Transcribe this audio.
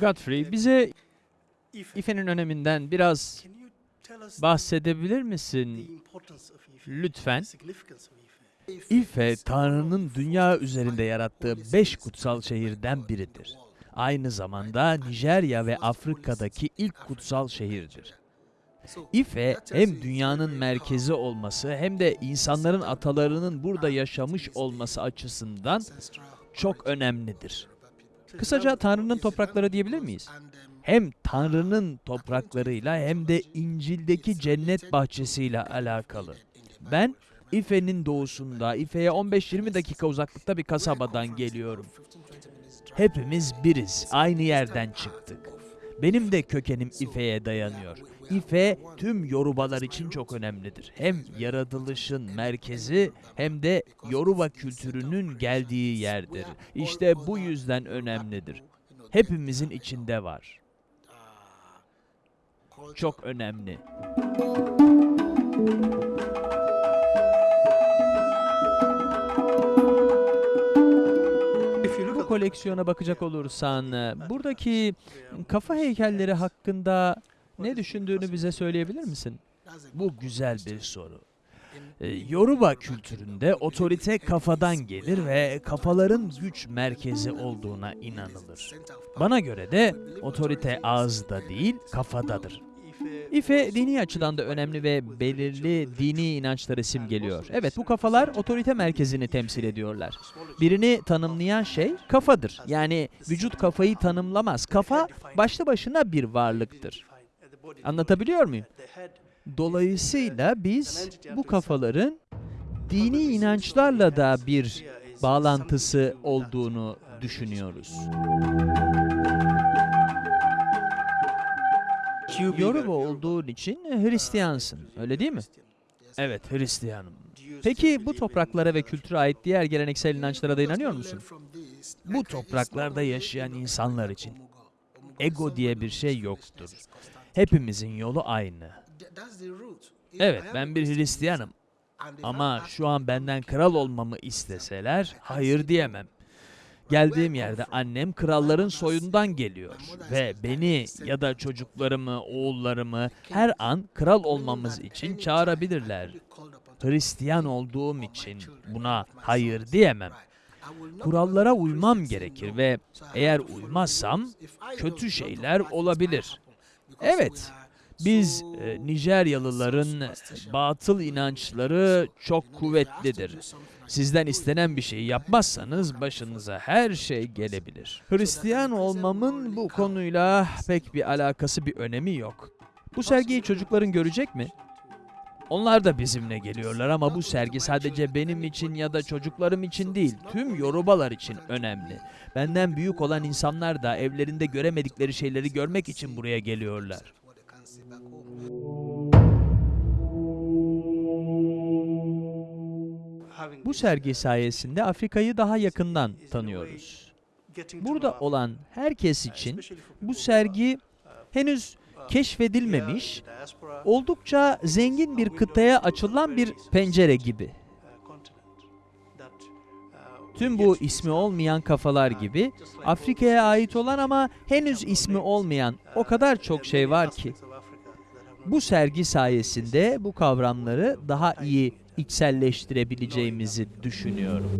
Godfrey, bize İFE'nin öneminden biraz bahsedebilir misin? Lütfen. İfe, Tanrı'nın dünya üzerinde yarattığı beş kutsal şehirden biridir. Aynı zamanda Nijerya ve Afrika'daki ilk kutsal şehirdir. İfe hem dünyanın merkezi olması hem de insanların atalarının burada yaşamış olması açısından çok önemlidir. Kısaca Tanrı'nın toprakları diyebilir miyiz? Hem Tanrı'nın topraklarıyla hem de İncil'deki cennet bahçesiyle alakalı. Ben İfe'nin doğusunda, İfe'ye 15-20 dakika uzaklıkta bir kasabadan geliyorum. Hepimiz biriz, aynı yerden çıktık. Benim de kökenim İfe'ye dayanıyor. İfe tüm Yorubalar için çok önemlidir. Hem yaratılışın merkezi hem de Yoruba kültürünün geldiği yerdir. İşte bu yüzden önemlidir. Hepimizin içinde var. Çok önemli. Bu koleksiyona bakacak olursan, e, buradaki kafa heykelleri hakkında ne düşündüğünü bize söyleyebilir misin? Bu güzel bir soru. E, Yoruba kültüründe otorite kafadan gelir ve kafaların güç merkezi olduğuna inanılır. Bana göre de otorite ağızda değil, kafadadır. İfe dini açıdan da önemli ve belirli dini inançları simgeliyor. Evet bu kafalar otorite merkezini temsil ediyorlar. Birini tanımlayan şey kafadır. Yani vücut kafayı tanımlamaz. Kafa başlı başına bir varlıktır. Anlatabiliyor muyum? Dolayısıyla biz bu kafaların dini inançlarla da bir bağlantısı olduğunu düşünüyoruz. Yoruba olduğun için Hristiyansın, öyle değil mi? Evet, Hristiyanım. Peki bu topraklara ve kültüre ait diğer geleneksel inançlara da inanıyor musun? Bu topraklarda yaşayan insanlar için ego diye bir şey yoktur. Hepimizin yolu aynı. Evet, ben bir Hristiyanım. Ama şu an benden kral olmamı isteseler hayır diyemem. Geldiğim yerde annem kralların soyundan geliyor ve beni ya da çocuklarımı, oğullarımı her an kral olmamız için çağırabilirler. Hristiyan olduğum için buna hayır diyemem. Kurallara uymam gerekir ve eğer uymazsam kötü şeyler olabilir. Evet, biz e, Nijeryalıların batıl inançları çok kuvvetlidir. Sizden istenen bir şeyi yapmazsanız başınıza her şey gelebilir. Hristiyan olmamın bu konuyla pek bir alakası bir önemi yok. Bu sergiyi çocukların görecek mi? Onlar da bizimle geliyorlar ama bu sergi sadece benim için ya da çocuklarım için değil, tüm Yorubalar için önemli. Benden büyük olan insanlar da evlerinde göremedikleri şeyleri görmek için buraya geliyorlar. Bu sergi sayesinde Afrika'yı daha yakından tanıyoruz. Burada olan herkes için bu sergi henüz keşfedilmemiş, oldukça zengin bir kıtaya açılan bir pencere gibi. Tüm bu ismi olmayan kafalar gibi Afrika'ya ait olan ama henüz ismi olmayan o kadar çok şey var ki. Bu sergi sayesinde bu kavramları daha iyi içselleştirebileceğimizi düşünüyorum.